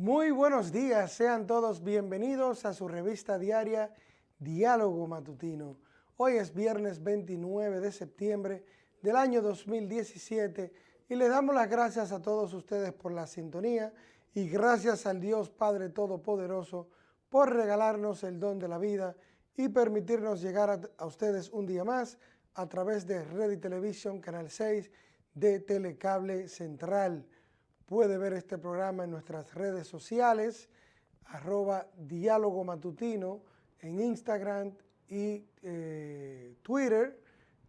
Muy buenos días, sean todos bienvenidos a su revista diaria Diálogo Matutino. Hoy es viernes 29 de septiembre del año 2017 y le damos las gracias a todos ustedes por la sintonía y gracias al Dios Padre Todopoderoso por regalarnos el don de la vida y permitirnos llegar a, a ustedes un día más a través de Red y Televisión Canal 6 de Telecable Central. Puede ver este programa en nuestras redes sociales, arroba diálogo matutino, en Instagram y eh, Twitter.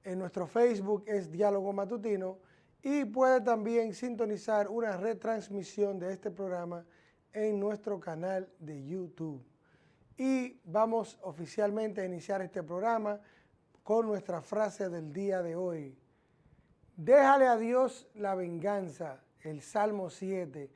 En nuestro Facebook es Diálogo Matutino y puede también sintonizar una retransmisión de este programa en nuestro canal de YouTube. Y vamos oficialmente a iniciar este programa con nuestra frase del día de hoy. Déjale a Dios la venganza el Salmo 7.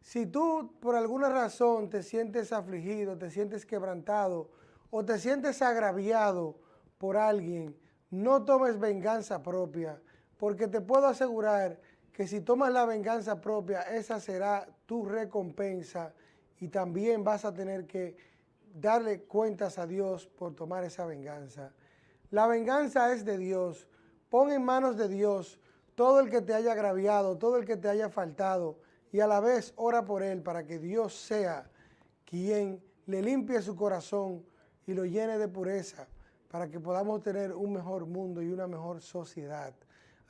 Si tú por alguna razón te sientes afligido, te sientes quebrantado o te sientes agraviado por alguien, no tomes venganza propia, porque te puedo asegurar que si tomas la venganza propia, esa será tu recompensa y también vas a tener que darle cuentas a Dios por tomar esa venganza. La venganza es de Dios. Pon en manos de Dios todo el que te haya agraviado, todo el que te haya faltado, y a la vez ora por él para que Dios sea quien le limpie su corazón y lo llene de pureza, para que podamos tener un mejor mundo y una mejor sociedad.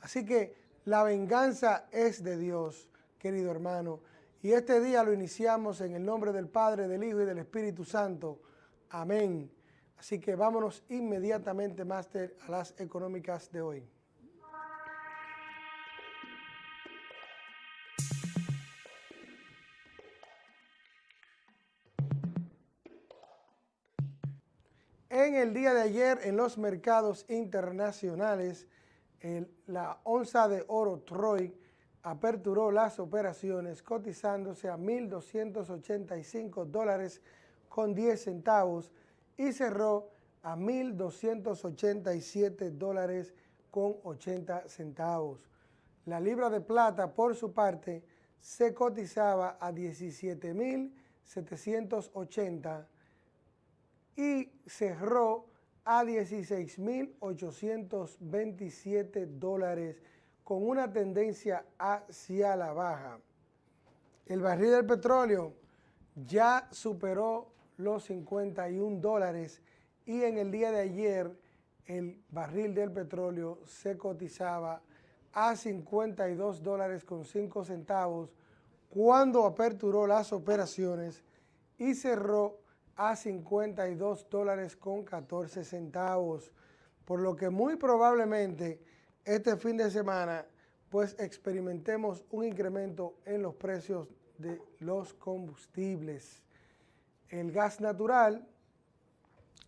Así que la venganza es de Dios, querido hermano, y este día lo iniciamos en el nombre del Padre, del Hijo y del Espíritu Santo. Amén. Así que vámonos inmediatamente, Máster, a las económicas de hoy. En el día de ayer en los mercados internacionales, la onza de oro Troy aperturó las operaciones cotizándose a 1.285 dólares con 10 centavos y cerró a 1.287 dólares con 80 centavos. La libra de plata, por su parte, se cotizaba a 17.780 y cerró a 16.827 dólares con una tendencia hacia la baja. El barril del petróleo ya superó los 51 dólares y en el día de ayer el barril del petróleo se cotizaba a 52 dólares con 5 centavos cuando aperturó las operaciones y cerró a 52 dólares con 14 centavos, por lo que muy probablemente este fin de semana pues experimentemos un incremento en los precios de los combustibles. El gas natural,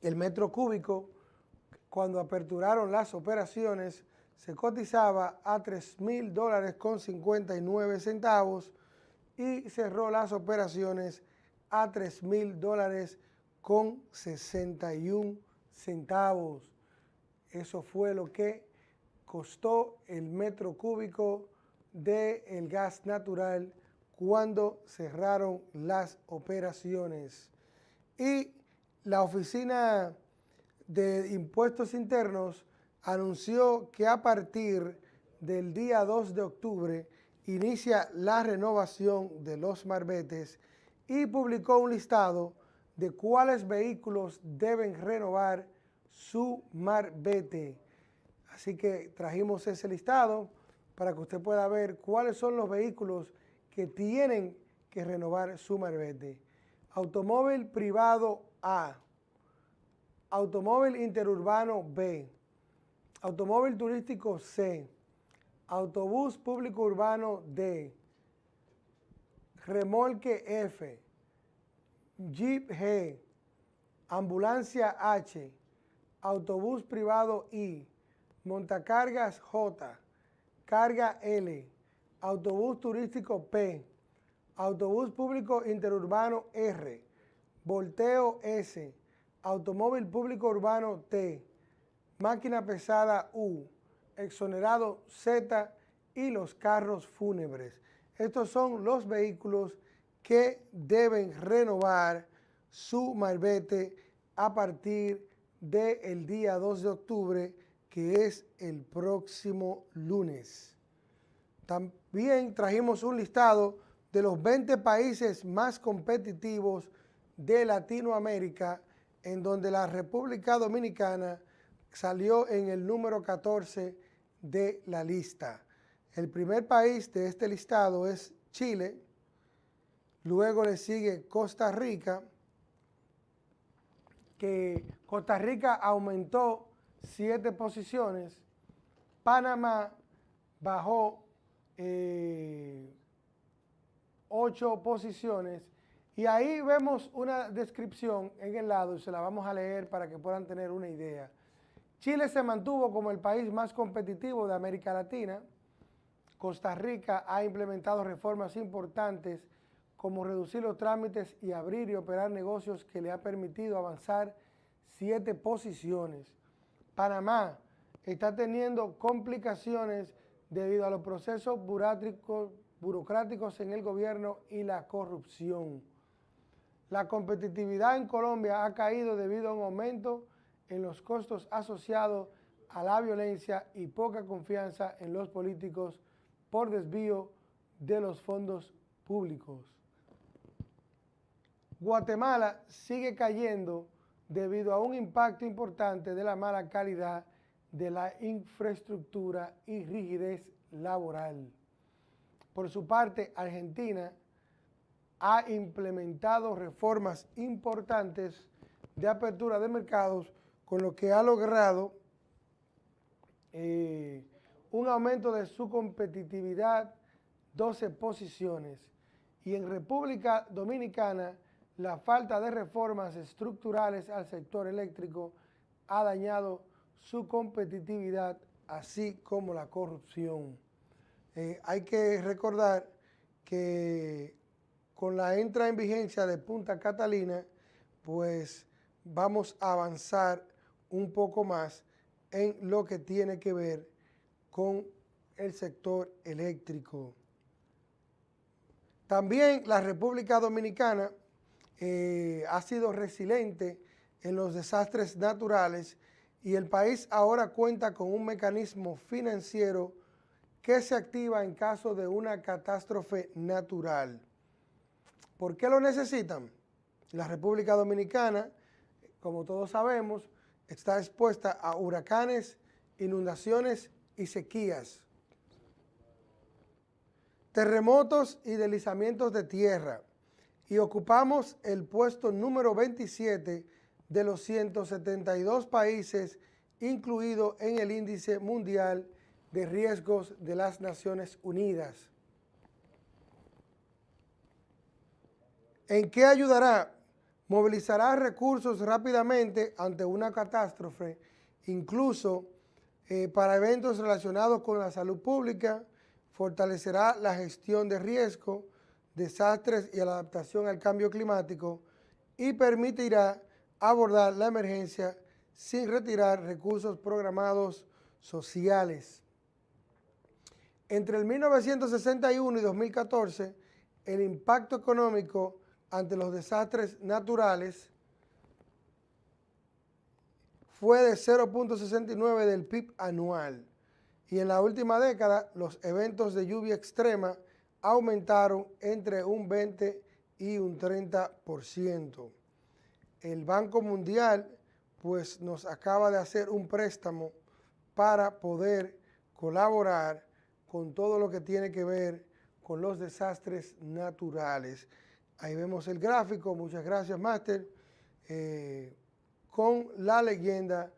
el metro cúbico, cuando aperturaron las operaciones, se cotizaba a 3 mil dólares con 59 centavos y cerró las operaciones a 3 mil dólares con 61 centavos. Eso fue lo que costó el metro cúbico del el gas natural cuando cerraron las operaciones. Y la Oficina de Impuestos Internos anunció que a partir del día 2 de octubre inicia la renovación de los marbetes y publicó un listado de cuáles vehículos deben renovar su marbete. Así que trajimos ese listado para que usted pueda ver cuáles son los vehículos que tienen que renovar su marbete. Automóvil privado A, automóvil interurbano B, automóvil turístico C, autobús público urbano D, remolque F, Jeep G, ambulancia H, autobús privado I, montacargas J, carga L, autobús turístico P, autobús público interurbano R, volteo S, automóvil público urbano T, máquina pesada U, exonerado Z y los carros fúnebres. Estos son los vehículos que deben renovar su malvete a partir del día 2 de octubre, que es el próximo lunes. También trajimos un listado de los 20 países más competitivos de Latinoamérica, en donde la República Dominicana salió en el número 14 de la lista. El primer país de este listado es Chile, luego le sigue Costa Rica, que Costa Rica aumentó siete posiciones, Panamá bajó eh, ocho posiciones y ahí vemos una descripción en el lado y se la vamos a leer para que puedan tener una idea. Chile se mantuvo como el país más competitivo de América Latina. Costa Rica ha implementado reformas importantes como reducir los trámites y abrir y operar negocios que le ha permitido avanzar siete posiciones. Panamá está teniendo complicaciones debido a los procesos burocráticos en el gobierno y la corrupción. La competitividad en Colombia ha caído debido a un aumento en los costos asociados a la violencia y poca confianza en los políticos por desvío de los fondos públicos. Guatemala sigue cayendo debido a un impacto importante de la mala calidad de la infraestructura y rigidez laboral. Por su parte, Argentina ha implementado reformas importantes de apertura de mercados con lo que ha logrado eh, un aumento de su competitividad 12 posiciones y en República Dominicana la falta de reformas estructurales al sector eléctrico ha dañado su competitividad así como la corrupción. Eh, hay que recordar que con la entrada en vigencia de Punta Catalina, pues vamos a avanzar un poco más en lo que tiene que ver con el sector eléctrico. También la República Dominicana eh, ha sido resiliente en los desastres naturales y el país ahora cuenta con un mecanismo financiero que se activa en caso de una catástrofe natural. ¿Por qué lo necesitan? La República Dominicana, como todos sabemos, está expuesta a huracanes, inundaciones y sequías, terremotos y deslizamientos de tierra, y ocupamos el puesto número 27 de los 172 países incluido en el índice mundial de riesgos de las Naciones Unidas. ¿En qué ayudará? Movilizará recursos rápidamente ante una catástrofe, incluso eh, para eventos relacionados con la salud pública, fortalecerá la gestión de riesgo, desastres y la adaptación al cambio climático y permitirá abordar la emergencia sin retirar recursos programados sociales. Entre el 1961 y 2014, el impacto económico ante los desastres naturales fue de 0.69 del PIB anual y en la última década los eventos de lluvia extrema aumentaron entre un 20 y un 30%. El Banco Mundial pues nos acaba de hacer un préstamo para poder colaborar con todo lo que tiene que ver con los desastres naturales. Ahí vemos el gráfico, muchas gracias Máster, eh, con la leyenda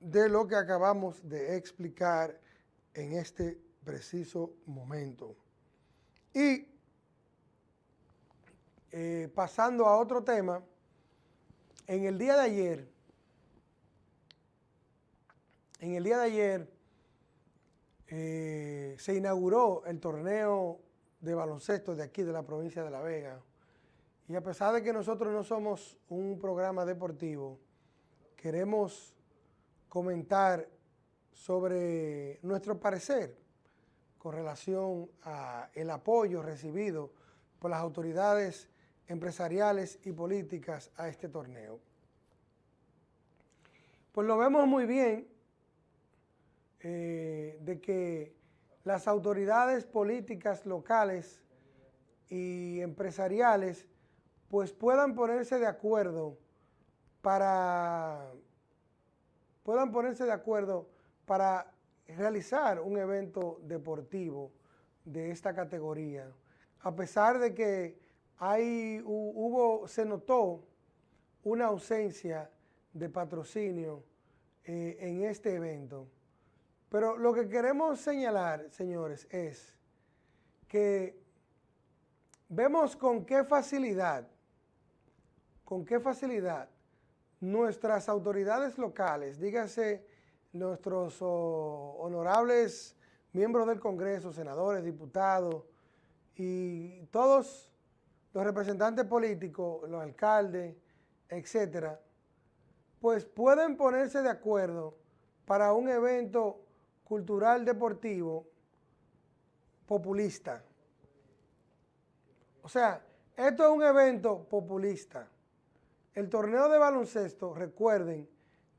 de lo que acabamos de explicar en este preciso momento. Y eh, pasando a otro tema, en el día de ayer, en el día de ayer eh, se inauguró el torneo de baloncesto de aquí, de la provincia de La Vega. Y a pesar de que nosotros no somos un programa deportivo, queremos comentar sobre nuestro parecer con relación al apoyo recibido por las autoridades empresariales y políticas a este torneo. Pues lo vemos muy bien eh, de que las autoridades políticas locales y empresariales pues puedan ponerse de acuerdo para puedan ponerse de acuerdo para realizar un evento deportivo de esta categoría. A pesar de que hay, hubo, se notó una ausencia de patrocinio eh, en este evento. Pero lo que queremos señalar, señores, es que vemos con qué facilidad, con qué facilidad nuestras autoridades locales, dígase nuestros honorables miembros del Congreso, senadores, diputados y todos los representantes políticos, los alcaldes, etcétera, pues pueden ponerse de acuerdo para un evento cultural deportivo populista. O sea, esto es un evento populista. El torneo de baloncesto, recuerden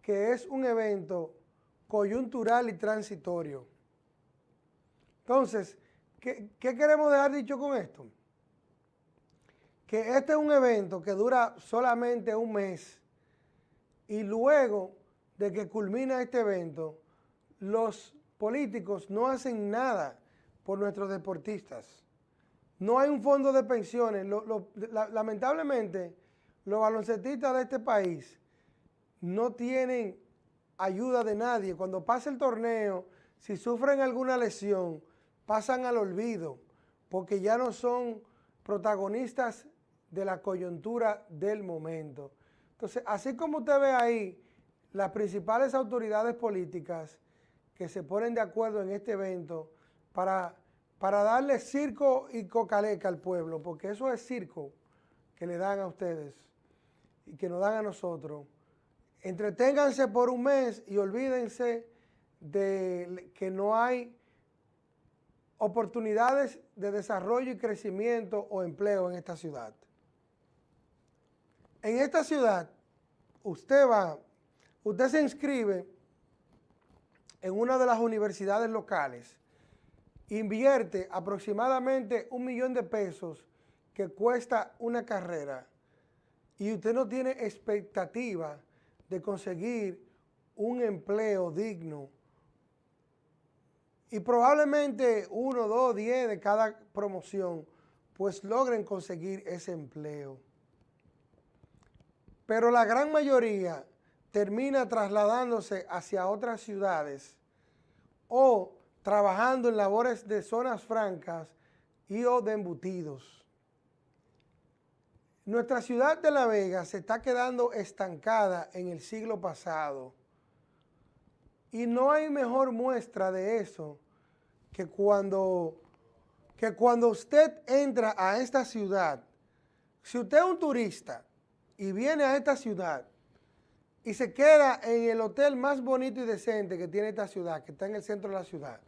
que es un evento coyuntural y transitorio. Entonces, ¿qué, queremos dejar dicho con esto? Que este es un evento que dura solamente un mes y luego de que culmina este evento, los políticos no hacen nada por nuestros deportistas. No hay un fondo de pensiones. lamentablemente, los baloncestistas de este país no tienen ayuda de nadie. Cuando pasa el torneo, si sufren alguna lesión, pasan al olvido, porque ya no son protagonistas de la coyuntura del momento. Entonces, así como usted ve ahí, las principales autoridades políticas que se ponen de acuerdo en este evento para, para darle circo y cocaleca al pueblo, porque eso es circo que le dan a ustedes y que nos dan a nosotros. Entreténganse por un mes y olvídense de que no hay oportunidades de desarrollo y crecimiento o empleo en esta ciudad. En esta ciudad, usted va, usted se inscribe en una de las universidades locales, invierte aproximadamente un millón de pesos que cuesta una carrera y usted no tiene expectativa de conseguir un empleo digno y probablemente uno, dos, diez de cada promoción pues logren conseguir ese empleo. Pero la gran mayoría termina trasladándose hacia otras ciudades o trabajando en labores de zonas francas y o de embutidos. Nuestra ciudad de La Vega se está quedando estancada en el siglo pasado. Y no hay mejor muestra de eso que cuando, que cuando usted entra a esta ciudad, si usted es un turista y viene a esta ciudad y se queda en el hotel más bonito y decente que tiene esta ciudad, que está en el centro de la ciudad,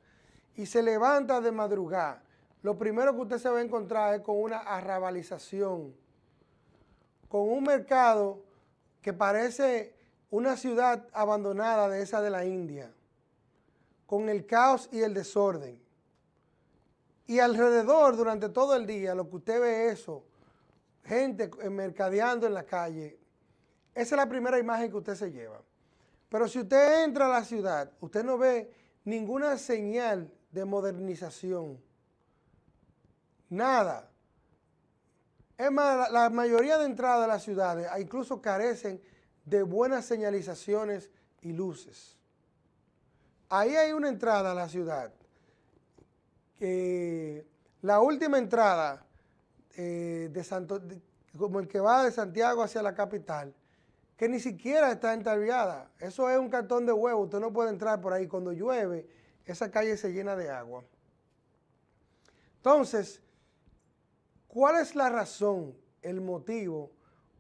y se levanta de madrugada, lo primero que usted se va a encontrar es con una arrabalización, con un mercado que parece una ciudad abandonada de esa de la India, con el caos y el desorden. Y alrededor, durante todo el día, lo que usted ve eso, gente mercadeando en la calle, esa es la primera imagen que usted se lleva. Pero si usted entra a la ciudad, usted no ve ninguna señal de modernización. Nada. Es más, la, mayoría de entradas de las ciudades incluso carecen de buenas señalizaciones y luces. Ahí hay una entrada a la ciudad. La última entrada eh, de como el que va de Santiago hacia la capital, que ni siquiera está entalviada. Eso es un cartón de huevo, usted no puede entrar por ahí. Cuando llueve, esa calle se llena de agua. Entonces, ¿cuál es la razón, el motivo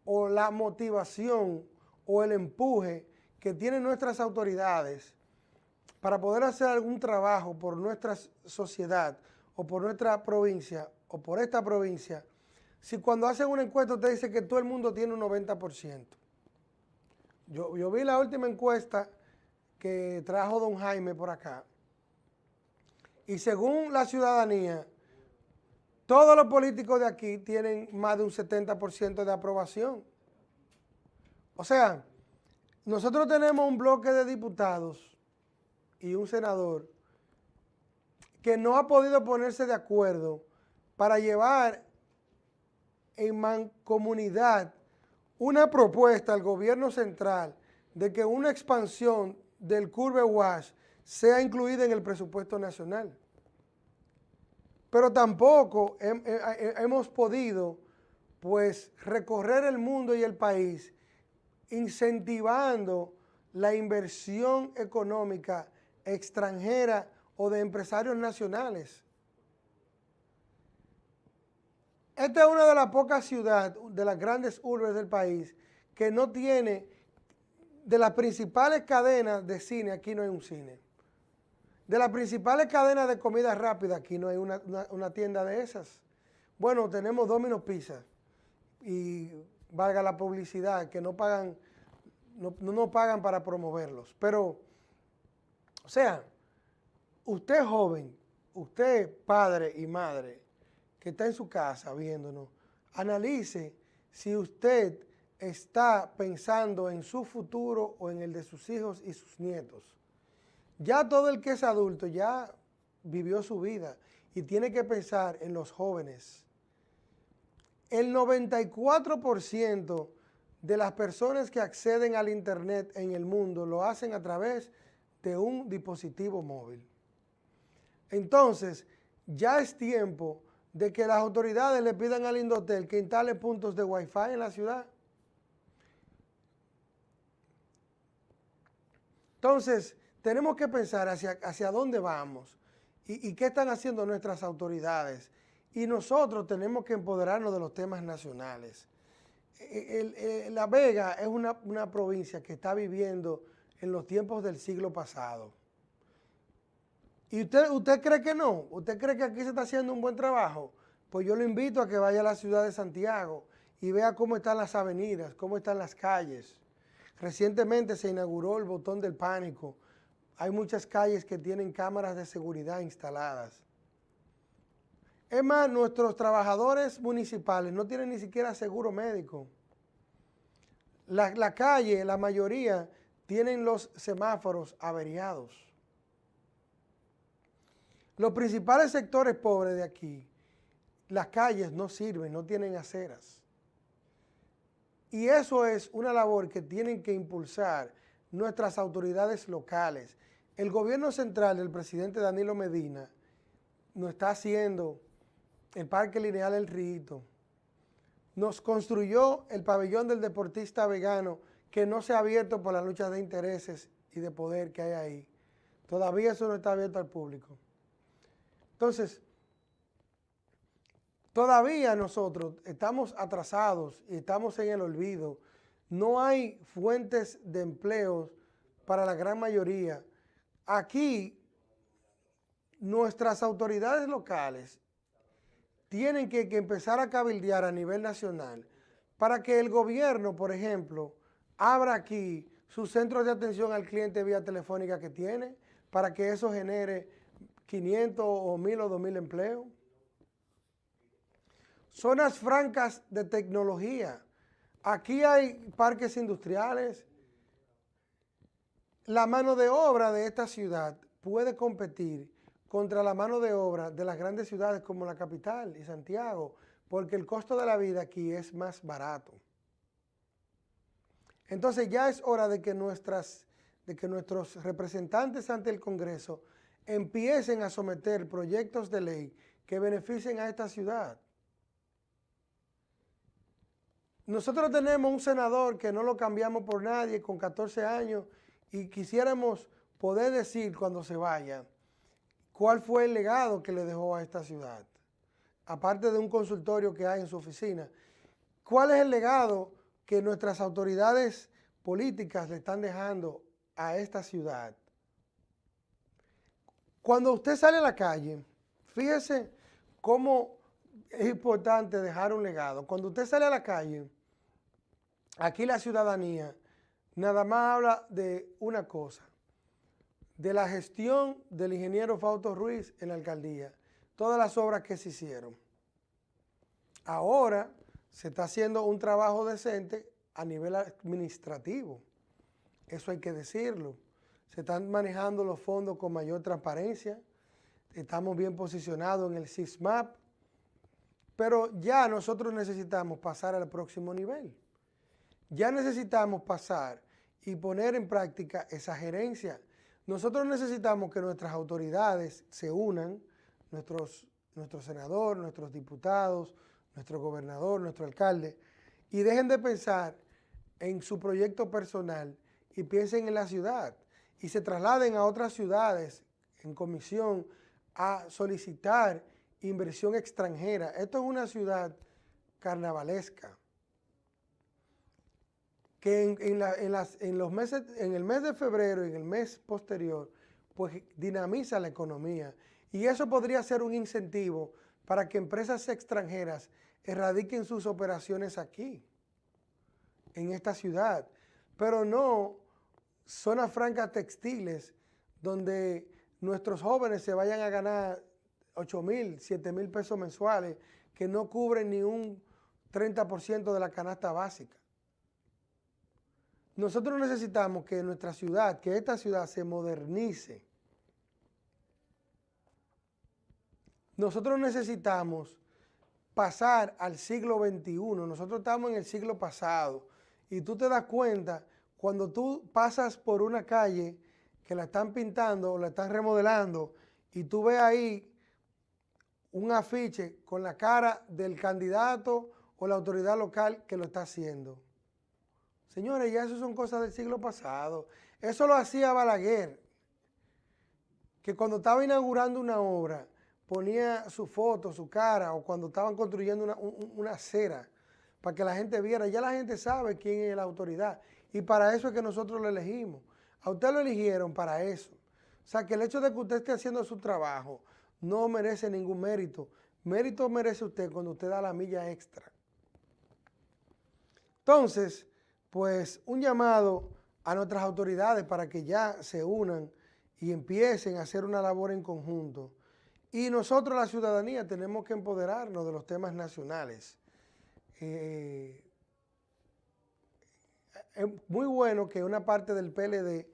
o la motivación o el empuje que tienen nuestras autoridades para poder hacer algún trabajo por nuestra sociedad o por nuestra provincia o por esta provincia si cuando hacen una encuesta usted dice que todo el mundo tiene un 90%? Yo, yo vi la última encuesta que trajo don Jaime por acá. Y según la ciudadanía, todos los políticos de aquí tienen más de un 70% de aprobación. O sea, nosotros tenemos un bloque de diputados y un senador que no ha podido ponerse de acuerdo para llevar en mancomunidad una propuesta al gobierno central de que una expansión del Curve Wash sea incluida en el presupuesto nacional. Pero tampoco hemos podido pues recorrer el mundo y el país incentivando la inversión económica extranjera o de empresarios nacionales. Esta es una de las pocas ciudades, de las grandes urbes del país, que no tiene, de las principales cadenas de cine, aquí no hay un cine. De las principales cadenas de comida rápida, aquí no hay una, tienda de esas. Bueno, tenemos Domino's Pizza y valga la publicidad, que no pagan, no, no pagan para promoverlos. Pero, o sea, usted joven, usted padre y madre que está en su casa viéndonos, analice si usted está pensando en su futuro o en el de sus hijos y sus nietos. Ya todo el que es adulto ya vivió su vida y tiene que pensar en los jóvenes. El 94% de las personas que acceden al Internet en el mundo lo hacen a través de un dispositivo móvil. Entonces, ya es tiempo de que las autoridades le pidan al Indotel que instale puntos de Wi-Fi en la ciudad. Entonces, tenemos que pensar hacia, hacia dónde vamos y, qué están haciendo nuestras autoridades. Y nosotros tenemos que empoderarnos de los temas nacionales. E, la Vega es una, una provincia que está viviendo en los tiempos del siglo pasado. ¿Y usted, usted cree que no? ¿Usted cree que aquí se está haciendo un buen trabajo? Pues yo lo invito a que vaya a la ciudad de Santiago y vea cómo están las avenidas, cómo están las calles. Recientemente se inauguró el botón del pánico, hay muchas calles que tienen cámaras de seguridad instaladas. Es más, nuestros trabajadores municipales no tienen ni siquiera seguro médico. La, calle, la mayoría, tienen los semáforos averiados. Los principales sectores pobres de aquí, las calles no sirven, no tienen aceras. Y eso es una labor que tienen que impulsar nuestras autoridades locales, el gobierno central del presidente Danilo Medina nos está haciendo el Parque Lineal El Rito, nos construyó el pabellón del deportista vegano que no se ha abierto por la lucha de intereses y de poder que hay ahí. Todavía eso no está abierto al público. Entonces, todavía nosotros estamos atrasados y estamos en el olvido. No hay fuentes de empleos para la gran mayoría aquí nuestras autoridades locales tienen que, empezar a cabildear a nivel nacional para que el gobierno, por ejemplo, abra aquí sus centros de atención al cliente vía telefónica que tiene, para que eso genere 500 o 1000 o 2000 empleos. Zonas francas de tecnología. Aquí hay parques industriales, la mano de obra de esta ciudad puede competir contra la mano de obra de las grandes ciudades como la capital y Santiago, porque el costo de la vida aquí es más barato. Entonces ya es hora de que, nuestras, de que nuestros representantes ante el Congreso empiecen a someter proyectos de ley que beneficien a esta ciudad. Nosotros tenemos un senador que no lo cambiamos por nadie, con 14 años, y quisiéramos poder decir cuando se vaya cuál fue el legado que le dejó a esta ciudad, aparte de un consultorio que hay en su oficina, cuál es el legado que nuestras autoridades políticas le están dejando a esta ciudad. Cuando usted sale a la calle, fíjese cómo es importante dejar un legado. Cuando usted sale a la calle, aquí la ciudadanía nada más habla de una cosa, de la gestión del ingeniero Fausto Ruiz en la alcaldía, todas las obras que se hicieron. Ahora se está haciendo un trabajo decente a nivel administrativo, eso hay que decirlo. Se están manejando los fondos con mayor transparencia, estamos bien posicionados en el SISMAP, pero ya nosotros necesitamos pasar al próximo nivel. Ya necesitamos pasar y poner en práctica esa gerencia nosotros necesitamos que nuestras autoridades se unan, nuestros, nuestro senador, nuestros diputados, nuestro gobernador, nuestro alcalde, y dejen de pensar en su proyecto personal y piensen en la ciudad y se trasladen a otras ciudades en comisión a solicitar inversión extranjera. Esto es una ciudad carnavalesca que en, los meses, en el mes de febrero y en el mes posterior, pues dinamiza la economía. Y eso podría ser un incentivo para que empresas extranjeras erradiquen sus operaciones aquí, en esta ciudad, pero no zonas francas textiles donde nuestros jóvenes se vayan a ganar 8 mil, 7 mil pesos mensuales que no cubren ni un 30% de la canasta básica. Nosotros necesitamos que nuestra ciudad, que esta ciudad se modernice. Nosotros necesitamos pasar al siglo XXI. Nosotros estamos en el siglo pasado. Y tú te das cuenta cuando tú pasas por una calle que la están pintando o la están remodelando y tú ves ahí un afiche con la cara del candidato o la autoridad local que lo está haciendo. Señores, ya eso son cosas del siglo pasado. Eso lo hacía Balaguer, que cuando estaba inaugurando una obra, ponía su foto, su cara, o cuando estaban construyendo una, acera, para que la gente viera. Ya la gente sabe quién es la autoridad. Y para eso es que nosotros lo elegimos. A usted lo eligieron para eso. O sea, que el hecho de que usted esté haciendo su trabajo no merece ningún mérito. Mérito merece usted cuando usted da la milla extra. Entonces, pues un llamado a nuestras autoridades para que ya se unan y empiecen a hacer una labor en conjunto. Y nosotros, la ciudadanía, tenemos que empoderarnos de los temas nacionales. Eh, es muy bueno que una parte del PLD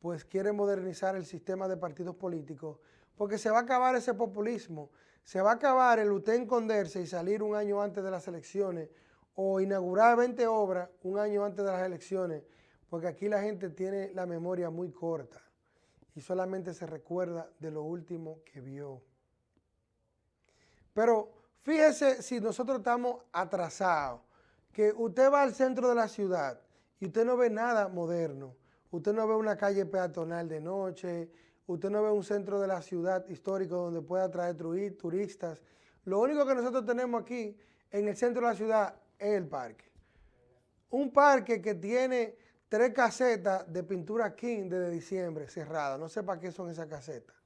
pues quiere modernizar el sistema de partidos políticos porque se va a acabar ese populismo, se va a acabar el usted esconderse y salir un año antes de las elecciones o inaugurar 20 obras un año antes de las elecciones, porque aquí la gente tiene la memoria muy corta y solamente se recuerda de lo último que vio. Pero fíjese si nosotros estamos atrasados, que usted va al centro de la ciudad y usted no ve nada moderno, usted no ve una calle peatonal de noche, usted no ve un centro de la ciudad histórico donde pueda atraer turistas. Lo único que nosotros tenemos aquí en el centro de la ciudad el parque. Un parque que tiene tres casetas de pintura King desde diciembre cerradas. No sé para qué son esas casetas.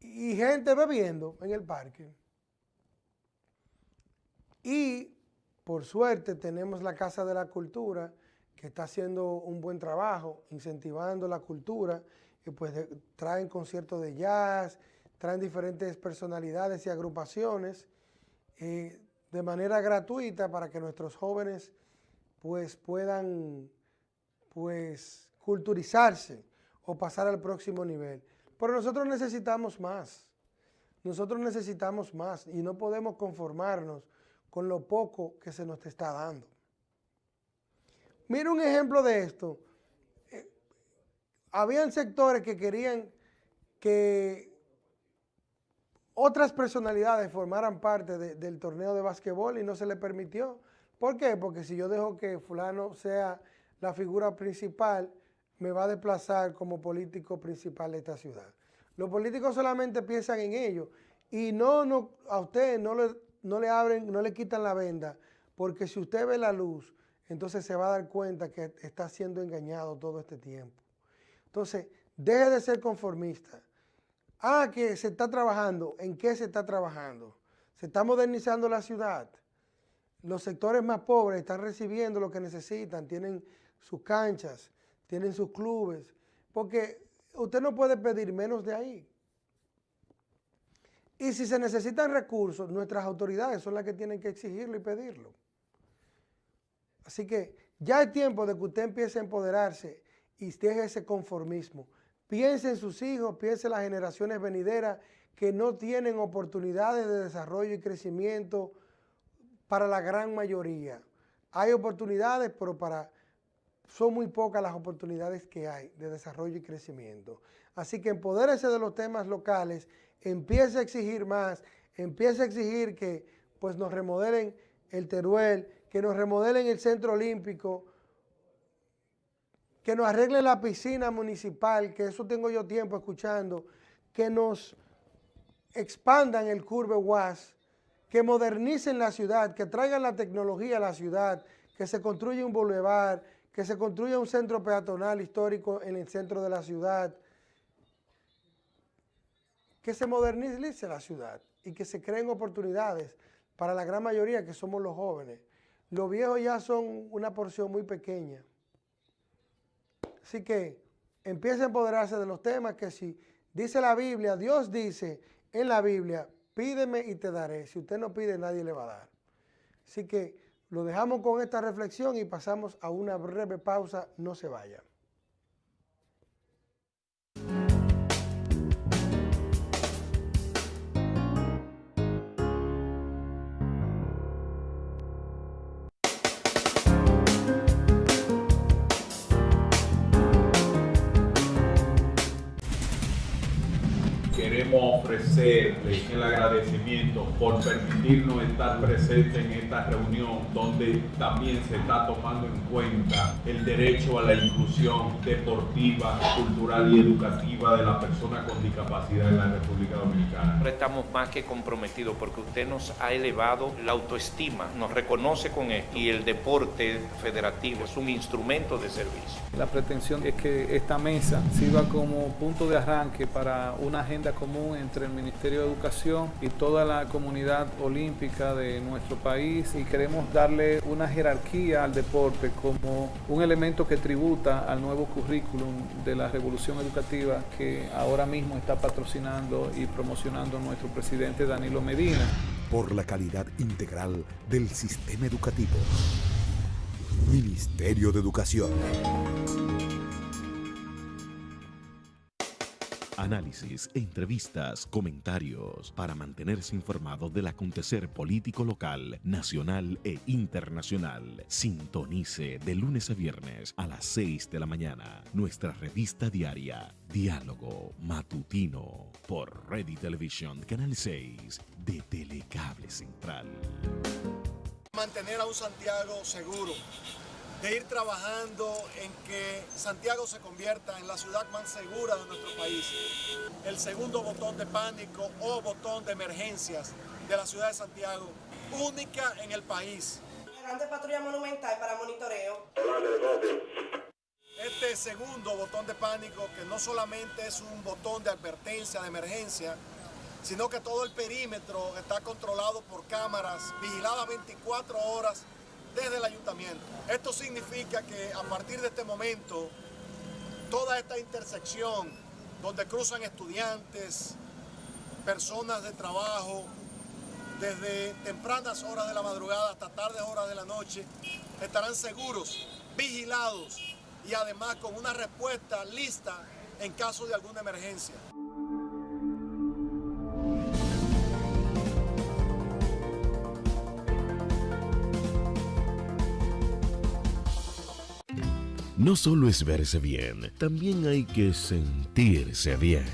Y gente bebiendo en el parque. Y por suerte tenemos la Casa de la Cultura que está haciendo un buen trabajo, incentivando la cultura, y pues traen conciertos de jazz, traen diferentes personalidades y agrupaciones eh, de manera gratuita para que nuestros jóvenes pues puedan pues culturizarse o pasar al próximo nivel. Pero nosotros necesitamos más. Nosotros necesitamos más y no podemos conformarnos con lo poco que se nos está dando. Mira un ejemplo de esto. Eh, habían sectores que querían que otras personalidades formaran parte del torneo de básquetbol y no se le permitió. ¿Por qué? Porque si yo dejo que fulano sea la figura principal, me va a desplazar como político principal de esta ciudad. Los políticos solamente piensan en ello y no, no a usted no le, no le abren, no le quitan la venda, porque si usted ve la luz, entonces se va a dar cuenta que está siendo engañado todo este tiempo. Entonces, deje de ser conformista Ah, que se está trabajando. ¿En qué se está trabajando? Se está modernizando la ciudad. Los sectores más pobres están recibiendo lo que necesitan, tienen sus canchas, tienen sus clubes, porque usted no puede pedir menos de ahí. Y si se necesitan recursos, nuestras autoridades son las que tienen que exigirlo y pedirlo. Así que ya es tiempo de que usted empiece a empoderarse y deje ese conformismo. Piense en sus hijos, piense en las generaciones venideras que no tienen oportunidades de desarrollo y crecimiento para la gran mayoría. Hay oportunidades, pero para son muy pocas las oportunidades que hay de desarrollo y crecimiento. Así que empodérese de los temas locales, empiece a exigir más, empiece a exigir que pues, nos remodelen el Teruel, que nos remodelen el Centro Olímpico, que nos arreglen la piscina municipal, que eso tengo yo tiempo escuchando, que nos expandan el Curve UAS, que modernicen la ciudad, que traigan la tecnología a la ciudad, que se construya un boulevard, que se construya un centro peatonal histórico en el centro de la ciudad, que se modernice la ciudad y que se creen oportunidades para la gran mayoría que somos los jóvenes. Los viejos ya son una porción muy pequeña. Así que empiece a empoderarse de los temas que si dice la Biblia, Dios dice en la Biblia, pídeme y te daré. Si usted no pide, nadie le va a dar. Así que lo dejamos con esta reflexión y pasamos a una breve pausa. No se vaya. ofrecerle el agradecimiento por permitirnos estar presentes en esta reunión donde también se está tomando en cuenta el derecho a la inclusión deportiva, cultural y educativa de la persona con discapacidad en la República Dominicana. Estamos más que comprometidos porque usted nos ha elevado la autoestima, nos reconoce con esto y el deporte federativo es un instrumento de servicio. La pretensión es que esta mesa sirva como punto de arranque para una agenda común entre el Ministerio de Educación y toda la comunidad olímpica de nuestro país y queremos darle una jerarquía al deporte como un elemento que tributa al nuevo currículum de la revolución educativa que ahora mismo está patrocinando y promocionando nuestro presidente Danilo Medina. Por la calidad integral del sistema educativo. Ministerio de Educación. Análisis, entrevistas, comentarios para mantenerse informado del acontecer político local, nacional e internacional. Sintonice de lunes a viernes a las 6 de la mañana nuestra revista diaria Diálogo Matutino por Ready Television Canal 6 de Telecable Central. Mantener a un Santiago seguro de ir trabajando en que Santiago se convierta en la ciudad más segura de nuestro país. El segundo botón de pánico o botón de emergencias de la ciudad de Santiago, única en el país. Grande patrulla monumental para monitoreo. Este segundo botón de pánico, que no solamente es un botón de advertencia, de emergencia, sino que todo el perímetro está controlado por cámaras vigiladas 24 horas desde el ayuntamiento. Esto significa que a partir de este momento, toda esta intersección donde cruzan estudiantes, personas de trabajo, desde tempranas horas de la madrugada hasta tardes horas de la noche, estarán seguros, vigilados y además con una respuesta lista en caso de alguna emergencia. No solo es verse bien, también hay que sentirse bien.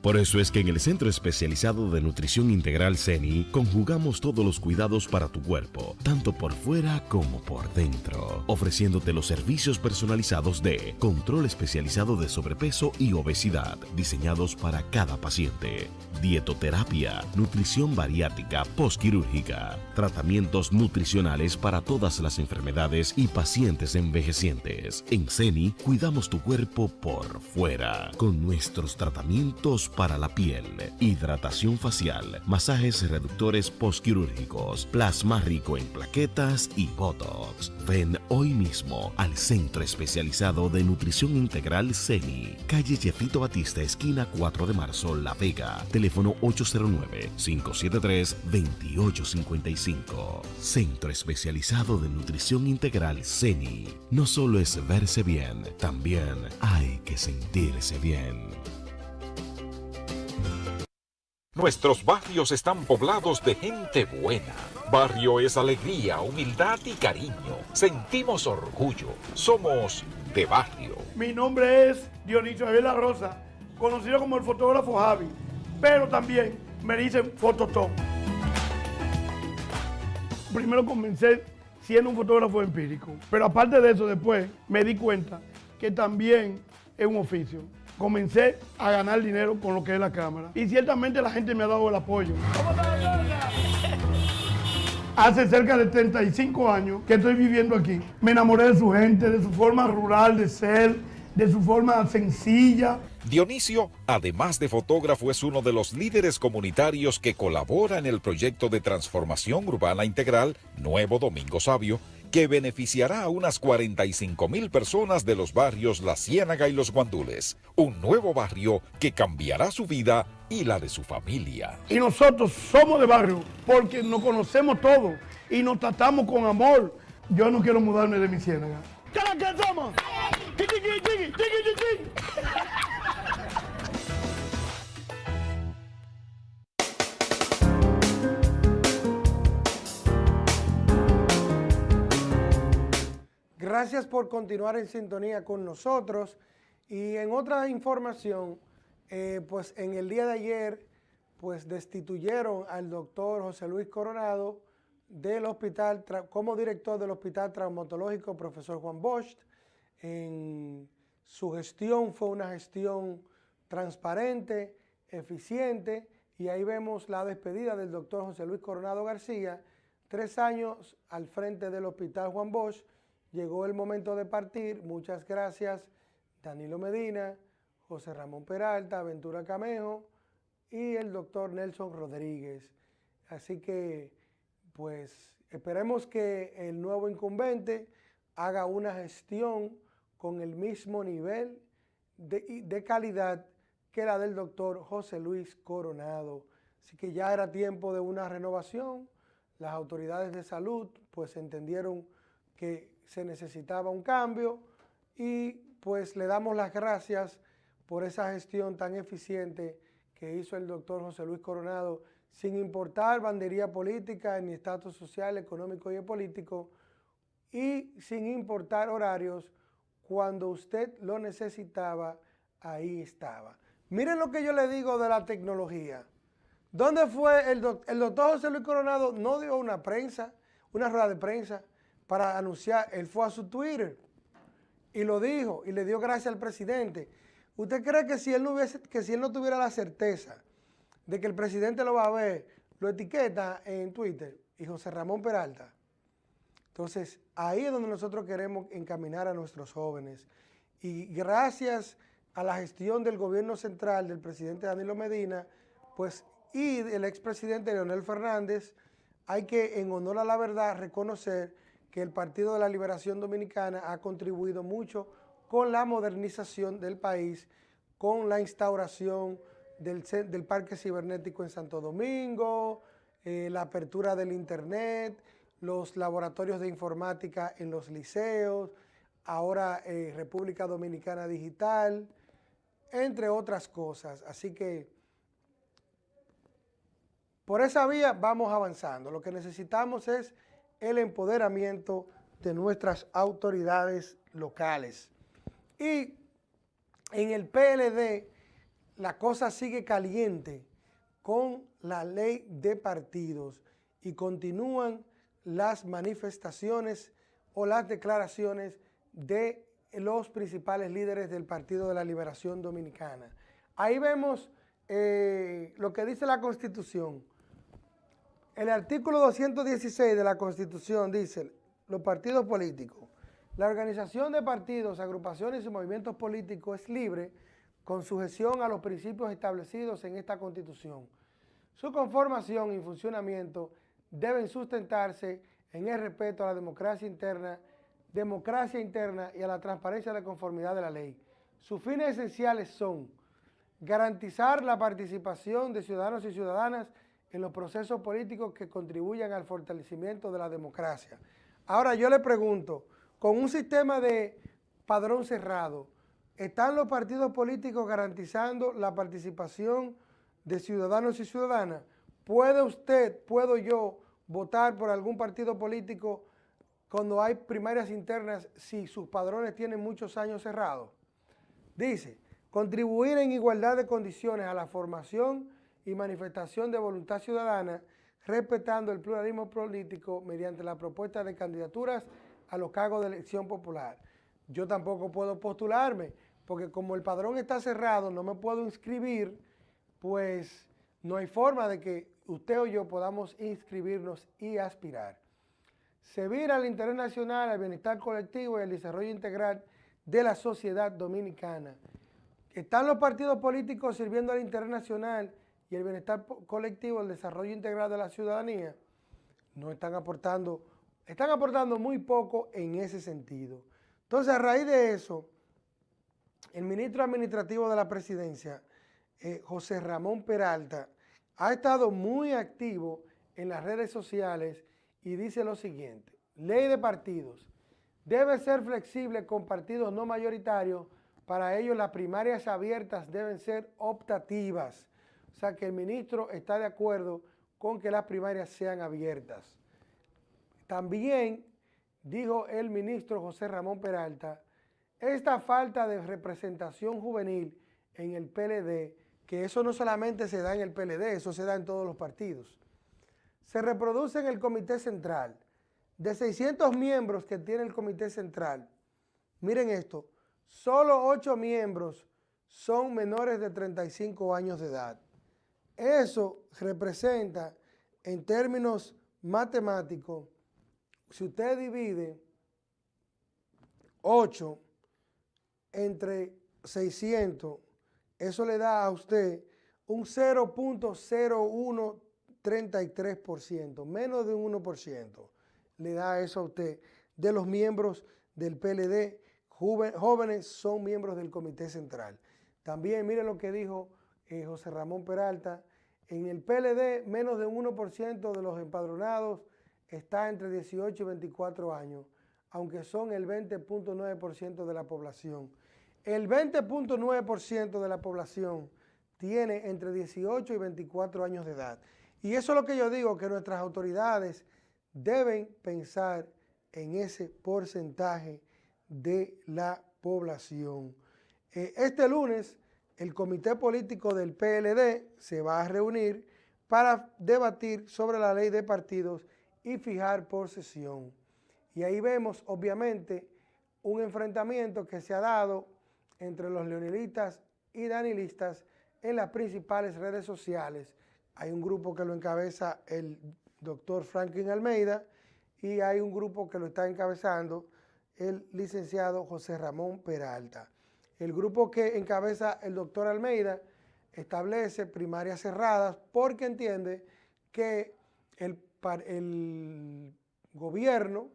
Por eso es que en el Centro Especializado de Nutrición Integral CENI conjugamos todos los cuidados para tu cuerpo, tanto por fuera como por dentro, ofreciéndote los servicios personalizados de control especializado de sobrepeso y obesidad, diseñados para cada paciente, dietoterapia, nutrición bariátrica postquirúrgica, tratamientos nutricionales para todas las enfermedades y pacientes envejecientes. En CENI cuidamos tu cuerpo por fuera, con nuestros tratamientos para la piel, hidratación facial, masajes reductores postquirúrgicos, plasma rico en plaquetas y botox. Ven hoy mismo al Centro Especializado de Nutrición Integral CENI, calle Jefito Batista, esquina 4 de marzo, La Vega. Teléfono 809-573-2855. Centro Especializado de Nutrición Integral CENI. No solo es verse bien, también hay que sentirse bien. Nuestros barrios están poblados de gente buena. Barrio es alegría, humildad y cariño. Sentimos orgullo. Somos de barrio. Mi nombre es Dionisio Javier La Rosa, conocido como el fotógrafo Javi, pero también me dicen Fototón. Primero comencé siendo un fotógrafo empírico, pero aparte de eso después me di cuenta que también es un oficio. Comencé a ganar dinero con lo que es la cámara y ciertamente la gente me ha dado el apoyo. Hace cerca de 35 años que estoy viviendo aquí. Me enamoré de su gente, de su forma rural de ser, de su forma sencilla. Dionisio, además de fotógrafo, es uno de los líderes comunitarios que colabora en el proyecto de transformación urbana integral Nuevo Domingo Sabio, que beneficiará a unas 45 mil personas de los barrios La Ciénaga y Los Guandules. Un nuevo barrio que cambiará su vida y la de su familia. Y nosotros somos de barrio porque nos conocemos todos y nos tratamos con amor. Yo no quiero mudarme de mi ciénaga. ¿Qué somos? Gracias por continuar en sintonía con nosotros. Y en otra información, eh, pues en el día de ayer, pues destituyeron al doctor José Luis Coronado del hospital, como director del Hospital Traumatológico Profesor Juan Bosch. En su gestión fue una gestión transparente, eficiente, y ahí vemos la despedida del doctor José Luis Coronado García, tres años al frente del Hospital Juan Bosch, llegó el momento de partir, muchas gracias Danilo Medina, José Ramón Peralta, Ventura Camejo y el doctor Nelson Rodríguez. Así que, pues, esperemos que el nuevo incumbente haga una gestión con el mismo nivel de, de calidad que la del doctor José Luis Coronado. Así que ya era tiempo de una renovación. Las autoridades de salud, pues, entendieron que se necesitaba un cambio y pues le damos las gracias por esa gestión tan eficiente que hizo el doctor José Luis Coronado, sin importar bandería política, ni estatus social, económico y político, y sin importar horarios, cuando usted lo necesitaba, ahí estaba. Miren lo que yo le digo de la tecnología. ¿Dónde fue el, el doctor José Luis Coronado? No dio una prensa, una rueda de prensa para anunciar, él fue a su Twitter y lo dijo y le dio gracias al presidente. ¿Usted cree que si él no hubiese, que si él no tuviera la certeza de que el presidente lo va a ver, lo etiqueta en Twitter y José Ramón Peralta? Entonces, ahí es donde nosotros queremos encaminar a nuestros jóvenes. Y gracias a la gestión del gobierno central del presidente Danilo Medina, pues, y del expresidente Leonel Fernández, hay que, en honor a la verdad, reconocer que el Partido de la Liberación Dominicana ha contribuido mucho con la modernización del país, con la instauración del, del Parque Cibernético en Santo Domingo, eh, la apertura del Internet, los laboratorios de informática en los liceos, ahora eh, República Dominicana Digital, entre otras cosas. Así que por esa vía vamos avanzando. Lo que necesitamos es el empoderamiento de nuestras autoridades locales. Y en el PLD la cosa sigue caliente con la ley de partidos y continúan las manifestaciones o las declaraciones de los principales líderes del Partido de la Liberación Dominicana. Ahí vemos eh, lo que dice la Constitución. El artículo 216 de la Constitución dice, los partidos políticos, la organización de partidos, agrupaciones y movimientos políticos es libre con sujeción a los principios establecidos en esta Constitución. Su conformación y funcionamiento deben sustentarse en el respeto a la democracia interna, democracia interna y a la transparencia de conformidad de la ley. Sus fines esenciales son garantizar la participación de ciudadanos y ciudadanas en los procesos políticos que contribuyan al fortalecimiento de la democracia. Ahora yo le pregunto, con un sistema de padrón cerrado, ¿están los partidos políticos garantizando la participación de ciudadanos y ciudadanas? ¿Puede usted, puedo yo, votar por algún partido político cuando hay primarias internas si sus padrones tienen muchos años cerrados? Dice, contribuir en igualdad de condiciones a la formación y manifestación de voluntad ciudadana, respetando el pluralismo político mediante la propuesta de candidaturas a los cargos de elección popular. Yo tampoco puedo postularme, porque como el padrón está cerrado, no me puedo inscribir, pues no hay forma de que usted o yo podamos inscribirnos y aspirar. Servir al interés nacional, al bienestar colectivo y al desarrollo integral de la sociedad dominicana. ¿Están los partidos políticos sirviendo al interés nacional el bienestar colectivo, el desarrollo integral de la ciudadanía? No están aportando, están aportando muy poco en ese sentido. Entonces, a raíz de eso, el ministro administrativo de la presidencia, eh, José Ramón Peralta, ha estado muy activo en las redes sociales y dice lo siguiente, ley de partidos, debe ser flexible con partidos no mayoritarios, para ello las primarias abiertas deben ser optativas, o sea que el ministro está de acuerdo con que las primarias sean abiertas. También dijo el ministro José Ramón Peralta, esta falta de representación juvenil en el PLD que eso no solamente se da en el PLD, eso se da en todos los partidos. Se reproduce en el Comité Central. De 600 miembros que tiene el Comité Central, miren esto, solo 8 miembros son menores de 35 años de edad. Eso representa, en términos matemáticos, si usted divide 8 entre 600, eso le da a usted un 0.0133%, menos de un 1%, le da eso a usted de los miembros del PLD, jóvenes son miembros del Comité Central. También mire lo que dijo eh, José Ramón Peralta, en el PLD menos de un 1% de los empadronados está entre 18 y 24 años, aunque son el 20.9% de la población. El 20.9% de la población tiene entre 18 y 24 años de edad. Y eso es lo que yo digo, que nuestras autoridades deben pensar en ese porcentaje de la población. Eh, este lunes, el comité político del PLD se va a reunir para debatir sobre la ley de partidos y fijar por sesión. Y ahí vemos, obviamente, un enfrentamiento que se ha dado entre los leonilistas y danilistas en las principales redes sociales. Hay un grupo que lo encabeza el doctor Franklin Almeida y hay un grupo que lo está encabezando el licenciado José Ramón Peralta. El grupo que encabeza el doctor Almeida establece primarias cerradas porque entiende que el, gobierno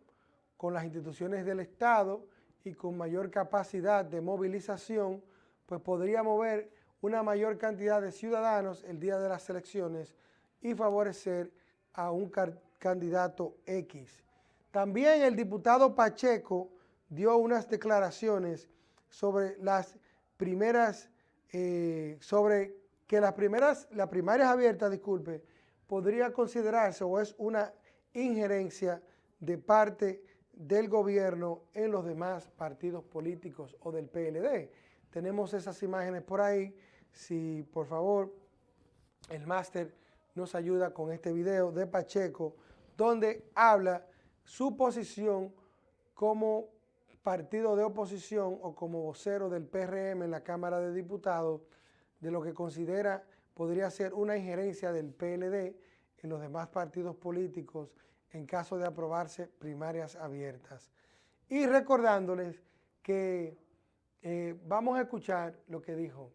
con las instituciones del Estado y con mayor capacidad de movilización, pues podría mover una mayor cantidad de ciudadanos el día de las elecciones y favorecer a un candidato X. También el diputado Pacheco dio unas declaraciones sobre las primeras, eh, sobre que las primeras, las primarias abiertas, disculpe, podría considerarse o es una injerencia de parte del gobierno en los demás partidos políticos o del PLD. Tenemos esas imágenes por ahí. Si por favor el máster nos ayuda con este video de Pacheco, donde habla su posición como partido de oposición o como vocero del PRM en la Cámara de Diputados de lo que considera podría ser una injerencia del PLD en los demás partidos políticos en caso de aprobarse primarias abiertas. Y recordándoles que eh, vamos a escuchar lo que dijo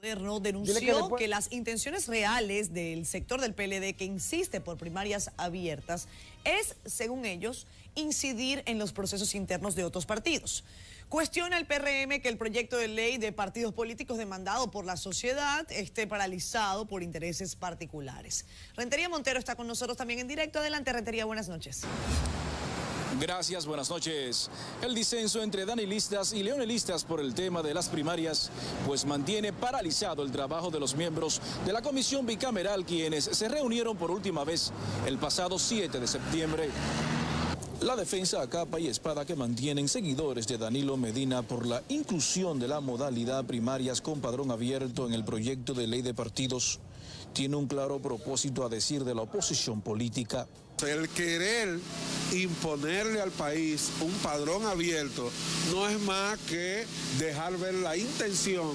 Moderno denunció que, las intenciones reales del sector del PLD que insiste por primarias abiertas es, según ellos, incidir en los procesos internos de otros partidos. Cuestiona el PRM que el proyecto de ley de partidos políticos demandado por la sociedad esté paralizado por intereses particulares. Rentería Montero está con nosotros también en directo. Adelante, Rentería, buenas noches. Gracias, buenas noches. El disenso entre danilistas y leonelistas por el tema de las primarias, pues mantiene paralizado el trabajo de los miembros de la comisión bicameral quienes se reunieron por última vez el pasado 7 de septiembre. La defensa a capa y espada que mantienen seguidores de Danilo Medina por la inclusión de la modalidad primarias con padrón abierto en el proyecto de ley de partidos tiene un claro propósito a decir de la oposición política. El querer imponerle al país un padrón abierto no es más que dejar ver la intención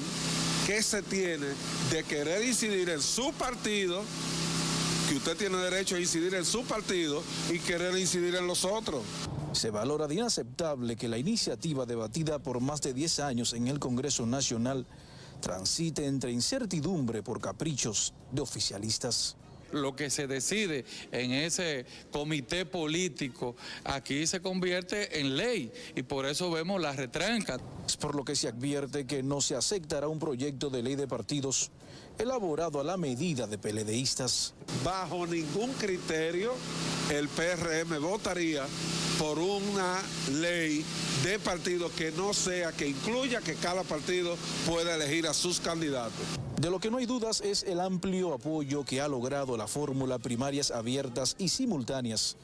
que se tiene de querer incidir en su partido que usted tiene derecho a incidir en su partido y querer incidir en los otros. Se valora de inaceptable que la iniciativa debatida por más de 10 años en el Congreso Nacional transite entre incertidumbre por caprichos de oficialistas lo que se decide en ese comité político aquí se convierte en ley y por eso vemos la retranca. Es por lo que se advierte que no se aceptará un proyecto de ley de partidos elaborado a la medida de peledeístas. Bajo ningún criterio el PRM votaría por una ley de partido que no sea, que incluya que cada partido pueda elegir a sus candidatos. De lo que no hay dudas es el amplio apoyo que ha logrado la fórmula primarias abiertas y simultáneas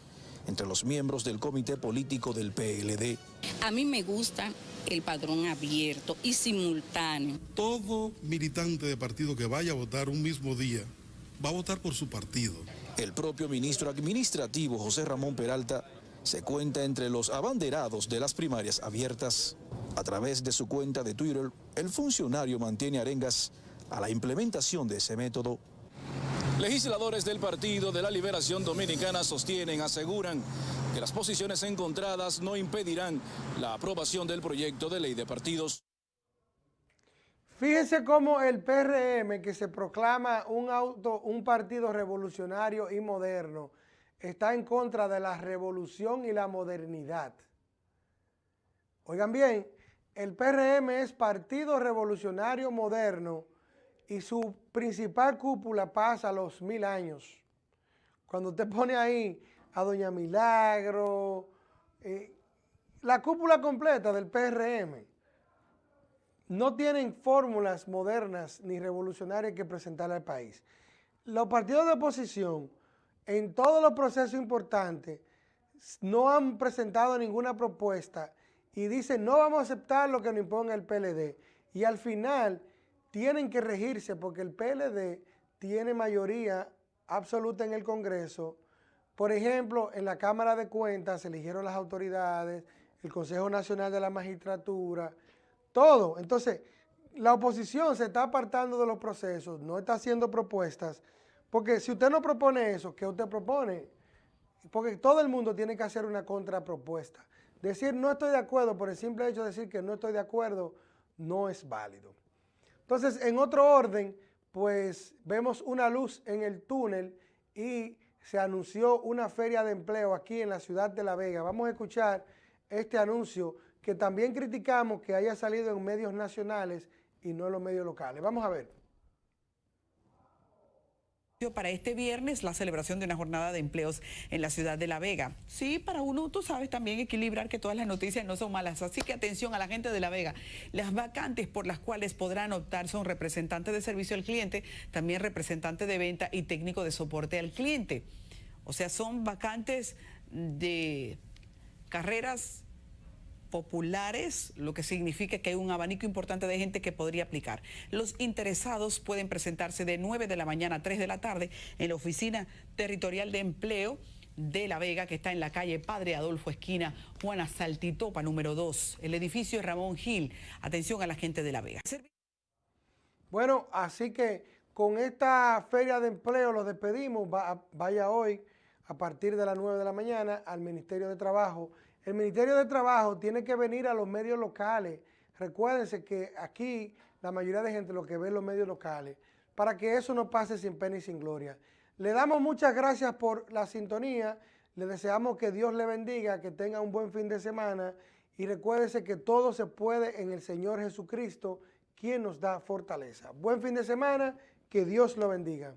entre los miembros del comité político del PLD. A mí me gusta el padrón abierto y simultáneo. Todo militante de partido que vaya a votar un mismo día va a votar por su partido. El propio ministro administrativo José Ramón Peralta se cuenta entre los abanderados de las primarias abiertas. A través de su cuenta de Twitter, el funcionario mantiene arengas a la implementación de ese método. Legisladores del Partido de la Liberación Dominicana sostienen, aseguran que las posiciones encontradas no impedirán la aprobación del proyecto de ley de partidos. Fíjense cómo el PRM, que se proclama un, auto, un partido revolucionario y moderno, está en contra de la revolución y la modernidad. Oigan bien, el PRM es Partido Revolucionario Moderno y su principal cúpula pasa a los mil años. Cuando usted pone ahí a Doña Milagro, eh, la cúpula completa del PRM, no tienen fórmulas modernas ni revolucionarias que presentarle al país. Los partidos de oposición en todos los procesos importantes no han presentado ninguna propuesta y dicen no vamos a aceptar lo que nos imponga el PLD. Y al final tienen que regirse porque el PLD tiene mayoría absoluta en el Congreso. Por ejemplo, en la Cámara de Cuentas se eligieron las autoridades, el Consejo Nacional de la Magistratura, todo. Entonces, la oposición se está apartando de los procesos, no está haciendo propuestas, porque si usted no propone eso, ¿qué usted propone? Porque todo el mundo tiene que hacer una contrapropuesta. Decir no estoy de acuerdo por el simple hecho de decir que no estoy de acuerdo no es válido. Entonces, en otro orden, pues vemos una luz en el túnel y se anunció una feria de empleo aquí en la ciudad de La Vega. Vamos a escuchar este anuncio que también criticamos que haya salido en medios nacionales y no en los medios locales. Vamos a ver para este viernes la celebración de una jornada de empleos en la ciudad de La Vega. Sí, para uno, tú sabes, también equilibrar que todas las noticias no son malas. Así que atención a la gente de La Vega. Las vacantes por las cuales podrán optar son representantes de servicio al cliente, también representante de venta y técnico de soporte al cliente. O sea, son vacantes de carreras populares, lo que significa que hay un abanico importante de gente que podría aplicar. Los interesados pueden presentarse de 9 de la mañana a 3 de la tarde en la Oficina Territorial de Empleo de La Vega, que está en la calle Padre Adolfo Esquina, Juana Saltitopa, número 2, el edificio Ramón Gil. Atención a la gente de La Vega. Bueno, así que con esta feria de empleo los despedimos. vaya hoy a partir de las 9 de la mañana al Ministerio de Trabajo el Ministerio de Trabajo tiene que venir a los medios locales. Recuérdense que aquí la mayoría de gente lo que ve en los medios locales, para que eso no pase sin pena y sin gloria. Le damos muchas gracias por la sintonía, le deseamos que Dios le bendiga, que tenga un buen fin de semana y recuérdese que todo se puede en el Señor Jesucristo, quien nos da fortaleza. Buen fin de semana, que Dios lo bendiga.